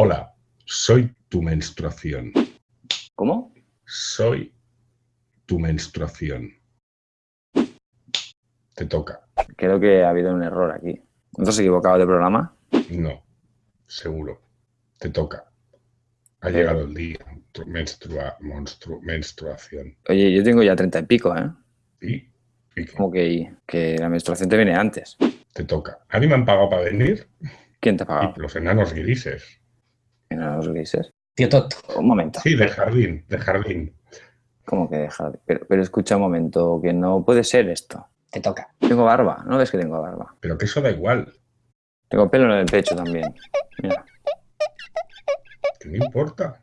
Hola, soy tu menstruación. ¿Cómo? Soy tu menstruación. Te toca. Creo que ha habido un error aquí. ¿No te has equivocado de programa? No, seguro. Te toca. Ha llegado el día. Tu menstrua, monstru- menstruación. Oye, yo tengo ya treinta y pico, ¿eh? ¿Y? ¿Y? Como que, que la menstruación te viene antes. Te toca. A mí me han pagado para venir ¿Quién te ha y pagado? los enanos grises. ¿En los grises? Tío Toto. Un momento. Sí, de jardín, de jardín. ¿Cómo que dejar? Pero, pero escucha un momento, que no puede ser esto. Te toca. Tengo barba, ¿no ves que tengo barba? Pero que eso da igual. Tengo pelo en el pecho también. Mira. Que no importa.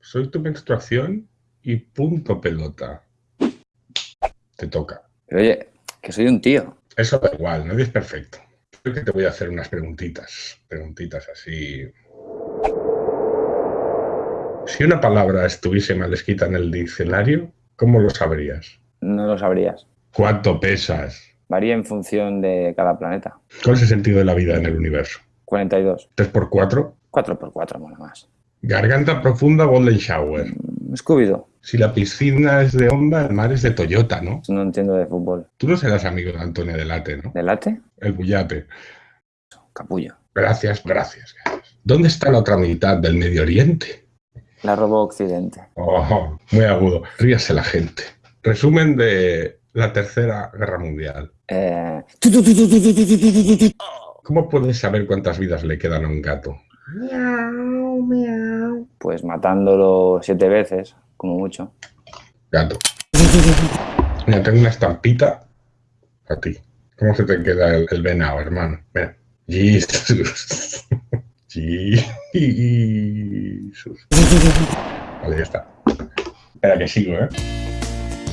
Soy tu menstruación y punto pelota. Te toca. Pero oye, que soy un tío. Eso da igual, nadie es perfecto. Creo que te voy a hacer unas preguntitas. Preguntitas así. Si una palabra estuviese mal escrita en el diccionario, ¿cómo lo sabrías? No lo sabrías. ¿Cuánto pesas? Varía en función de cada planeta. ¿Cuál es el sentido de la vida en el universo? 42. ¿3 por 4 4 por 4 mola más. Garganta profunda, golden shower. Mm, Scooby-Doo. Si la piscina es de Honda, el mar es de Toyota, ¿no? No entiendo de fútbol. Tú no serás amigo de Antonio Delate, ¿no? ¿De late? El bullate. Capullo. Gracias, gracias. gracias. ¿Dónde está la otra mitad del Medio Oriente? La robó Occidente. Oh, muy agudo. Ríase la gente. Resumen de la Tercera Guerra Mundial. Eh, ¿Cómo puedes saber cuántas vidas le quedan a un gato? pues matándolo siete veces, como mucho. Gato. Mira, tengo una estampita a ti. ¿Cómo se te queda el, el venado, hermano? Mira. Jesus. Jesus. Vale, ya está. Espera que sigo, ¿eh?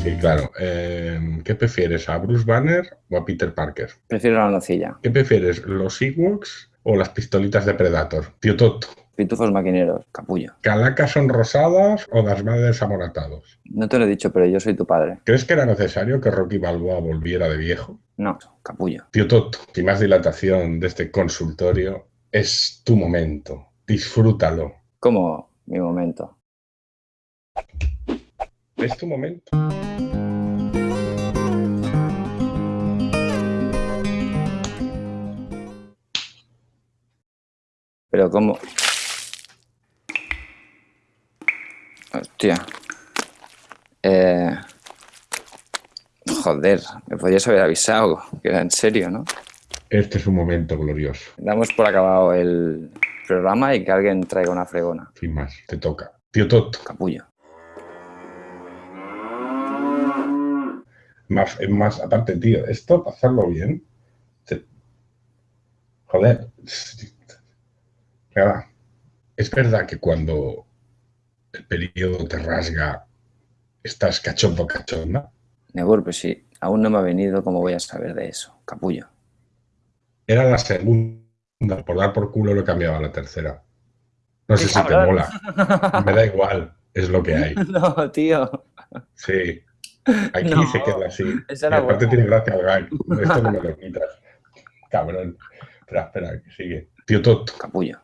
Sí, claro. Eh, ¿Qué prefieres, a Bruce Banner o a Peter Parker? Prefiero la nocilla. ¿Qué prefieres, los Ewoks o las pistolitas de Predator? Tío Toto. Pitufos maquineros. Capullo. ¿Calacas son rosadas o las madres amoratados? No te lo he dicho, pero yo soy tu padre. ¿Crees que era necesario que Rocky Balboa volviera de viejo? No, capullo. Tío Toto, sin más dilatación de este consultorio, es tu momento. Disfrútalo. Como mi momento. Es tu momento. Pero como... Hostia. Eh... Joder, me podías haber avisado que era en serio, ¿no? Este es un momento glorioso. Damos por acabado el programa y que alguien traiga una fregona. Sin más, te toca. Tío Toto, Capullo. más, es más, aparte, tío, esto, para hacerlo bien, te- joder, es verdad que cuando el periodo te rasga, estás cachondo, cachonda. Nebur, pues si aún no me ha venido, ¿cómo voy a saber de eso? Capullo. Era la segunda, por dar por culo lo cambiaba a la tercera. No sé ¡Qué si te mola, me da igual, es lo que hay. No, tío. Sí, aquí No, se queda así. Y aparte buena. tiene gracia al gag. Esto no me lo quitas. Cabrón. Espera, espera, que sigue. Tío Toto, Capullo.